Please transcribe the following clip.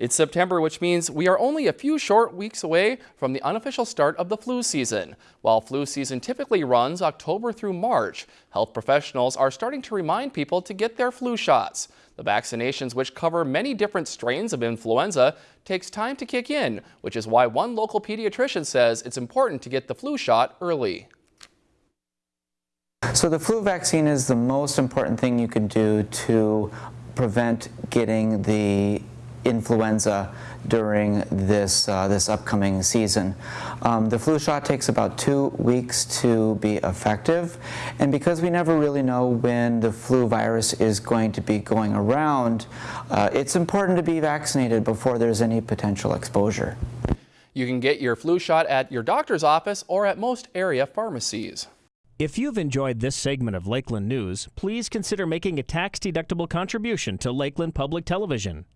It's September, which means we are only a few short weeks away from the unofficial start of the flu season. While flu season typically runs October through March, health professionals are starting to remind people to get their flu shots. The vaccinations, which cover many different strains of influenza, takes time to kick in, which is why one local pediatrician says it's important to get the flu shot early. So the flu vaccine is the most important thing you can do to prevent getting the influenza during this, uh, this upcoming season. Um, the flu shot takes about two weeks to be effective and because we never really know when the flu virus is going to be going around, uh, it's important to be vaccinated before there's any potential exposure. You can get your flu shot at your doctor's office or at most area pharmacies. If you've enjoyed this segment of Lakeland News, please consider making a tax-deductible contribution to Lakeland Public Television.